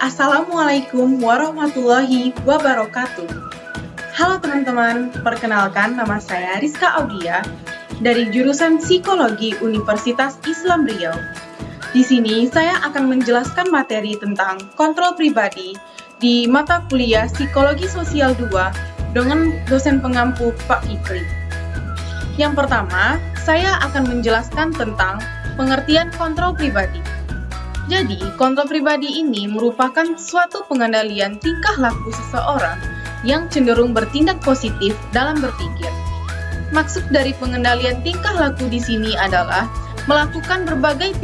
Assalamualaikum warahmatullahi wabarakatuh. Halo teman-teman, perkenalkan nama saya Rizka Audia dari jurusan Psikologi Universitas Islam Riau. Di sini saya akan menjelaskan materi tentang kontrol pribadi di mata kuliah Psikologi Sosial 2 dengan dosen pengampu Pak Fikri. Yang pertama, saya akan menjelaskan tentang pengertian kontrol pribadi. Jadi, kontrol pribadi ini merupakan suatu pengendalian tingkah laku seseorang yang cenderung bertindak positif dalam berpikir. Maksud dari pengendalian tingkah laku di sini adalah melakukan berbagai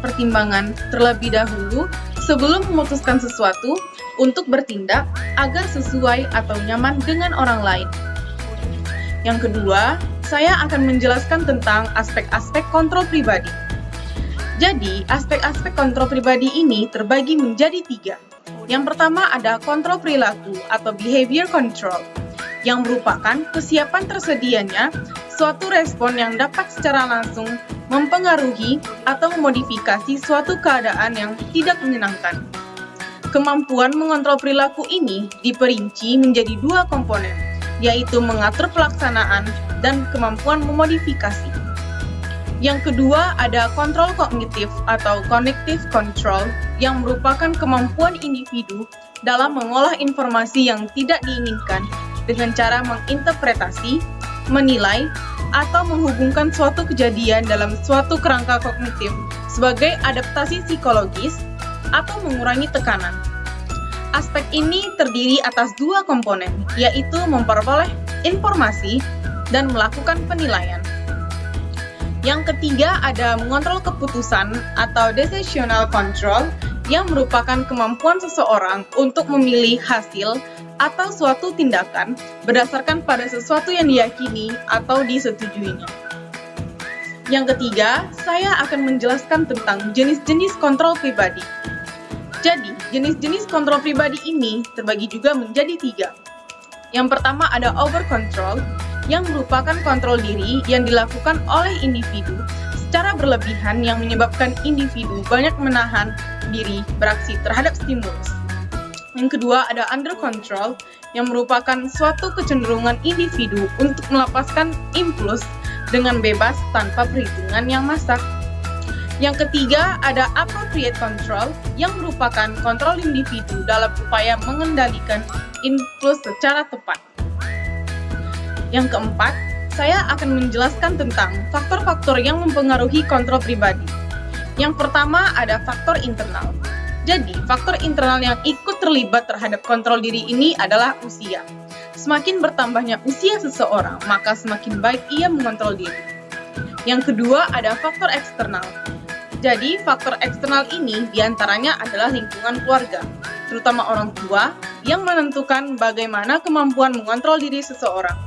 pertimbangan terlebih dahulu sebelum memutuskan sesuatu untuk bertindak agar sesuai atau nyaman dengan orang lain. Yang kedua, saya akan menjelaskan tentang aspek-aspek kontrol pribadi. Jadi, aspek-aspek kontrol pribadi ini terbagi menjadi tiga. Yang pertama ada kontrol perilaku atau behavior control, yang merupakan kesiapan tersedianya suatu respon yang dapat secara langsung mempengaruhi atau memodifikasi suatu keadaan yang tidak menyenangkan. Kemampuan mengontrol perilaku ini diperinci menjadi dua komponen, yaitu mengatur pelaksanaan dan kemampuan memodifikasi. Yang kedua ada kontrol kognitif atau cognitive control yang merupakan kemampuan individu dalam mengolah informasi yang tidak diinginkan dengan cara menginterpretasi, menilai, atau menghubungkan suatu kejadian dalam suatu kerangka kognitif sebagai adaptasi psikologis atau mengurangi tekanan. Aspek ini terdiri atas dua komponen, yaitu memperoleh informasi dan melakukan penilaian. Yang ketiga ada mengontrol keputusan atau decisional control yang merupakan kemampuan seseorang untuk memilih hasil atau suatu tindakan berdasarkan pada sesuatu yang diyakini atau disetujuinya. Yang ketiga, saya akan menjelaskan tentang jenis-jenis kontrol pribadi. Jadi, jenis-jenis kontrol pribadi ini terbagi juga menjadi tiga. Yang pertama ada over control, yang merupakan kontrol diri yang dilakukan oleh individu secara berlebihan yang menyebabkan individu banyak menahan diri beraksi terhadap stimulus. Yang kedua ada under control yang merupakan suatu kecenderungan individu untuk melepaskan impuls dengan bebas tanpa perhitungan yang masak. Yang ketiga ada appropriate control yang merupakan kontrol individu dalam upaya mengendalikan impuls secara tepat. Yang keempat, saya akan menjelaskan tentang faktor-faktor yang mempengaruhi kontrol pribadi. Yang pertama ada faktor internal. Jadi, faktor internal yang ikut terlibat terhadap kontrol diri ini adalah usia. Semakin bertambahnya usia seseorang, maka semakin baik ia mengontrol diri. Yang kedua ada faktor eksternal. Jadi, faktor eksternal ini di antaranya adalah lingkungan keluarga, terutama orang tua, yang menentukan bagaimana kemampuan mengontrol diri seseorang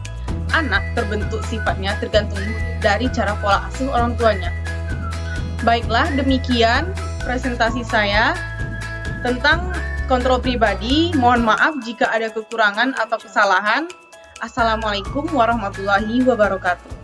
anak terbentuk sifatnya tergantung dari cara pola asuh orang tuanya. Baiklah, demikian presentasi saya tentang kontrol pribadi. Mohon maaf jika ada kekurangan atau kesalahan. Assalamualaikum warahmatullahi wabarakatuh.